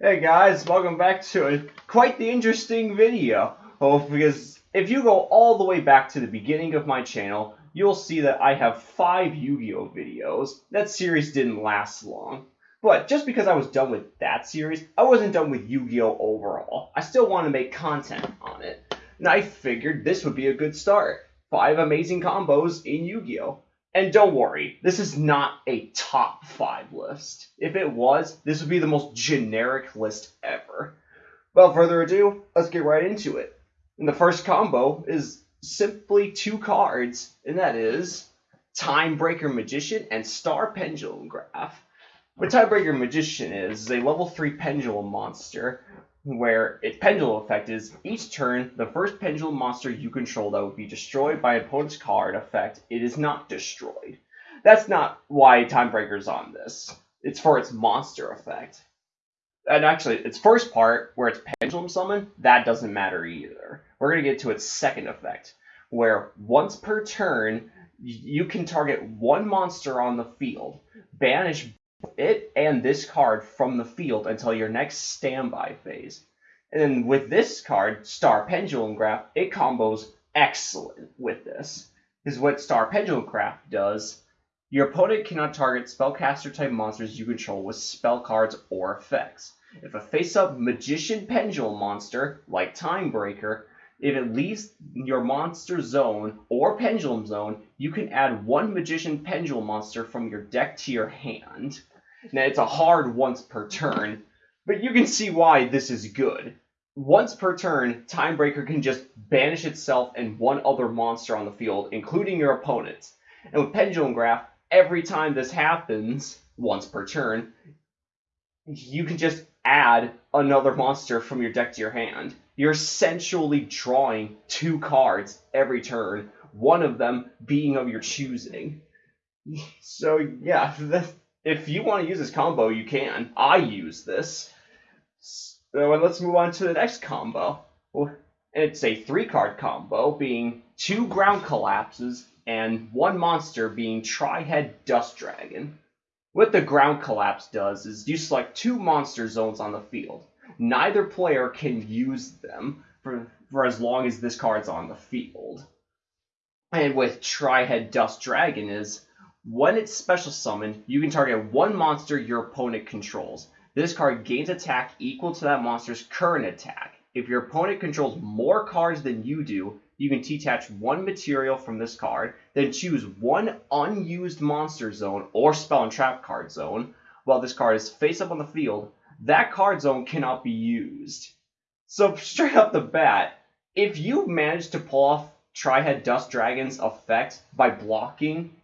Hey guys, welcome back to a, quite the interesting video. Oh, because if you go all the way back to the beginning of my channel, you'll see that I have five Yu-Gi-Oh videos. That series didn't last long. But just because I was done with that series, I wasn't done with Yu-Gi-Oh overall. I still want to make content on it. And I figured this would be a good start. Five amazing combos in Yu-Gi-Oh! And don't worry, this is not a top five list. If it was, this would be the most generic list ever. Without further ado, let's get right into it. And the first combo is simply two cards, and that is Timebreaker Magician and Star Pendulum Graph. What Timebreaker Magician is, is a level 3 pendulum monster where its pendulum effect is each turn, the first pendulum monster you control that would be destroyed by opponent's card effect, it is not destroyed. That's not why Timebreaker's on this. It's for its monster effect. And actually, its first part, where it's pendulum summon, that doesn't matter either. We're going to get to its second effect, where once per turn, you can target one monster on the field, banish it and this card from the field until your next standby phase. And then with this card, Star Pendulum Graph, it combos excellent with this. Is what Star Pendulum Graph does. Your opponent cannot target spellcaster type monsters you control with spell cards or effects. If a face up Magician Pendulum monster, like Timebreaker, if it leaves your monster zone or pendulum zone, you can add one Magician Pendulum monster from your deck to your hand. Now, it's a hard once per turn, but you can see why this is good. Once per turn, Timebreaker can just banish itself and one other monster on the field, including your opponent. And with Pendulum Graph, every time this happens, once per turn, you can just add another monster from your deck to your hand. You're essentially drawing two cards every turn, one of them being of your choosing. So yeah, if you want to use this combo, you can. I use this. So uh, let's move on to the next combo. It's a three card combo, being two ground collapses and one monster being Tri-Head Dust Dragon. What the ground collapse does is you select two monster zones on the field. Neither player can use them for, for as long as this card's on the field. And with Tri-Head Dust Dragon is when it's special summoned, you can target one monster your opponent controls. This card gains attack equal to that monster's current attack. If your opponent controls more cards than you do, you can detach one material from this card, then choose one unused monster zone or spell and trap card zone. While this card is face up on the field, that card zone cannot be used. So straight up the bat, if you manage to pull off Tri-Head Dust Dragon's effect by blocking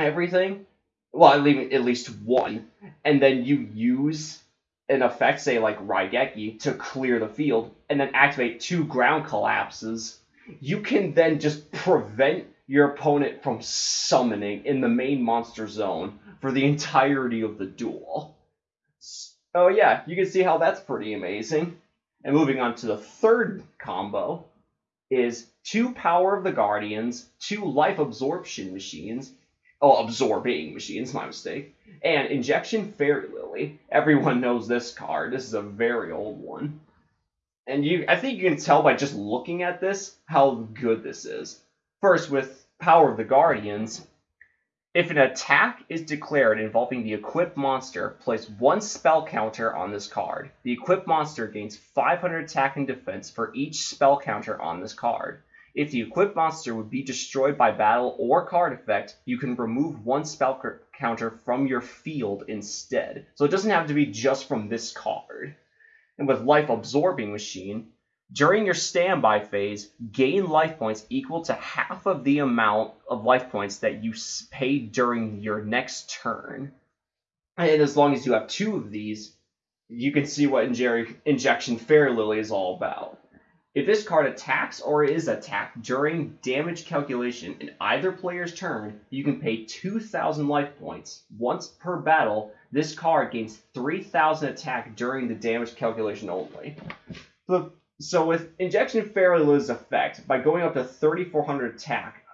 everything, well, at least, at least one, and then you use an effect, say like Raigeki, to clear the field, and then activate two ground collapses, you can then just prevent your opponent from summoning in the main monster zone for the entirety of the duel. Oh yeah, you can see how that's pretty amazing. And moving on to the third combo is two Power of the Guardians, two Life Absorption Machines, oh, absorbing machines, my mistake. And Injection Fairy Lily. Everyone knows this card. This is a very old one. And you I think you can tell by just looking at this how good this is. First, with Power of the Guardians, if an attack is declared involving the equipped monster, place one spell counter on this card. The equipped monster gains 500 attack and defense for each spell counter on this card. If the equipped monster would be destroyed by battle or card effect, you can remove one spell counter from your field instead. So it doesn't have to be just from this card. And with Life Absorbing Machine, during your standby phase, gain life points equal to half of the amount of life points that you paid during your next turn. And as long as you have two of these, you can see what Injection Fairy Lily is all about. If this card attacks or is attacked during damage calculation in either player's turn, you can pay 2,000 life points. Once per battle, this card gains 3,000 attack during the damage calculation only. So with Injection Fairy Lily's effect, by going up to 3,400 attack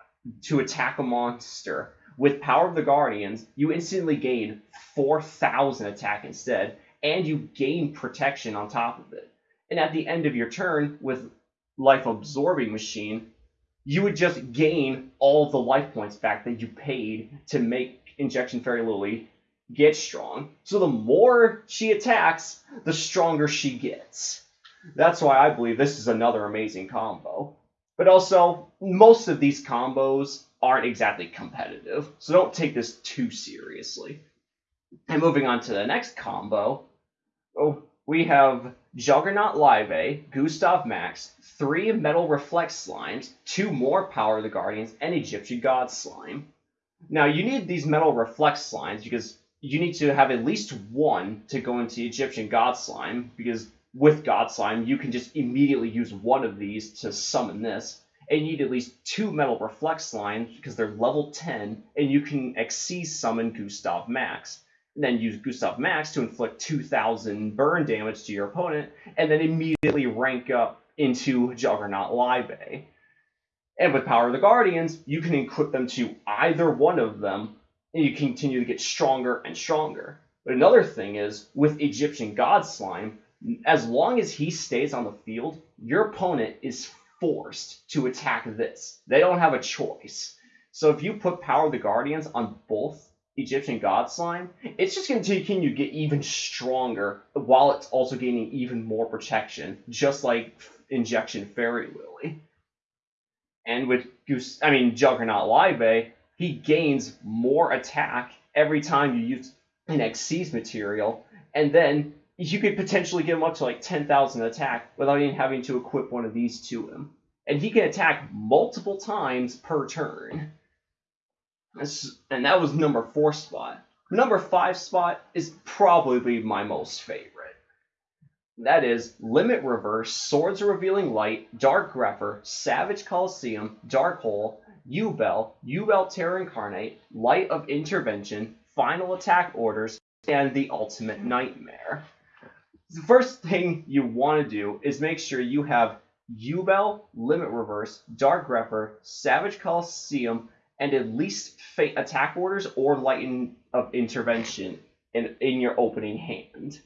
to attack a monster, with Power of the Guardians, you instantly gain 4,000 attack instead, and you gain protection on top of it. And at the end of your turn with Life Absorbing Machine, you would just gain all the life points back that you paid to make Injection Fairy Lily get strong. So the more she attacks, the stronger she gets. That's why I believe this is another amazing combo. But also, most of these combos aren't exactly competitive, so don't take this too seriously. And moving on to the next combo, oh, we have Juggernaut Liebe, Gustav Max, three Metal Reflect Slimes, two more Power of the Guardians, and Egyptian God Slime. Now, you need these Metal Reflect Slimes because you need to have at least one to go into Egyptian God Slime, because with God Slime, you can just immediately use one of these to summon this. And you need at least two Metal Reflect Slimes because they're level 10, and you can Xyz summon Gustav Max. Then use Gustav Max to inflict 2,000 burn damage to your opponent, and then immediately rank up into Juggernaut Liebe. And with Power of the Guardians, you can equip them to either one of them, and you continue to get stronger and stronger. But another thing is, with Egyptian God Slime, as long as he stays on the field, your opponent is forced to attack this. They don't have a choice. So if you put Power of the Guardians on both Egyptian God Slime, it's just going to continue to get even stronger while it's also gaining even more protection, just like Injection Fairy Lily. And with Goose, I mean Juggernaut Liebe, he gains more attack every time you use an Xyz material, and then you could potentially get him up to like 10,000 attack without even having to equip one of these to him. And he can attack multiple times per turn. And that was number four spot. Number five spot is probably my most favorite. That is Limit Reverse, Swords Revealing Light, Dark Grepher, Savage Coliseum, Dark Hole, Yubel, Yubel Terror Incarnate, Light of Intervention, Final Attack Orders, and the Ultimate Nightmare the first thing you want to do is make sure you have Yubel, Limit Reverse, Dark Grepher, Savage Coliseum, and at least Fate attack orders or Lighten of Intervention in, in your opening hand.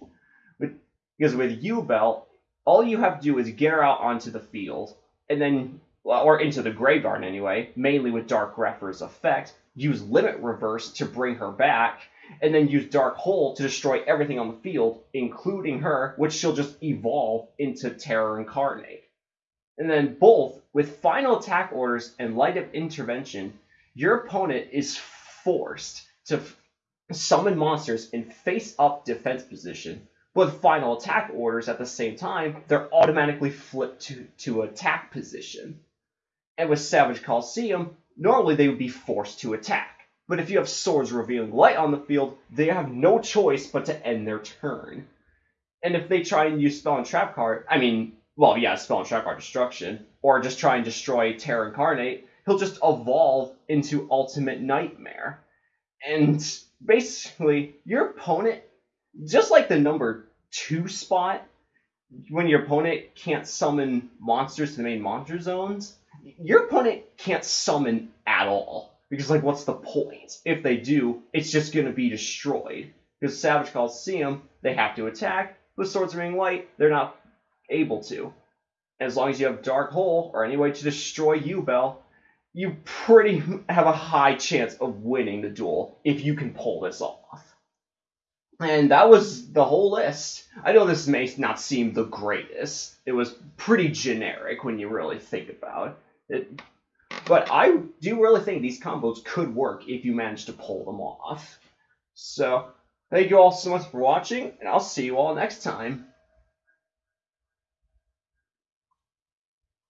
With, because with Yubel, all you have to do is get her out onto the field, and then, or into the graveyard anyway, mainly with Dark Grepher's effect, use Limit Reverse to bring her back, and then use Dark Hole to destroy everything on the field, including her, which she'll just evolve into Terror Incarnate. And then both, with final attack orders and light of intervention, your opponent is forced to summon monsters in face up defense position. With final attack orders at the same time, they're automatically flipped to, to attack position. And with Savage Coliseum, normally they would be forced to attack. But if you have swords revealing light on the field, they have no choice but to end their turn. And if they try and use spell and trap card, I mean, well, yeah, spell and trap card destruction, or just try and destroy Terror Incarnate, he'll just evolve into Ultimate Nightmare. And basically, your opponent, just like the number two spot, when your opponent can't summon monsters to the main monster zones, your opponent can't summon at all. Because, like, what's the point? If they do, it's just going to be destroyed. Because Savage Coliseum, they have to attack. With Swords Ring Light, they're not able to. As long as you have Dark Hole or any way to destroy Yubel, you pretty have a high chance of winning the duel if you can pull this off. And that was the whole list. I know this may not seem the greatest. It was pretty generic when you really think about it. But I do really think these combos could work if you manage to pull them off. So, thank you all so much for watching, and I'll see you all next time.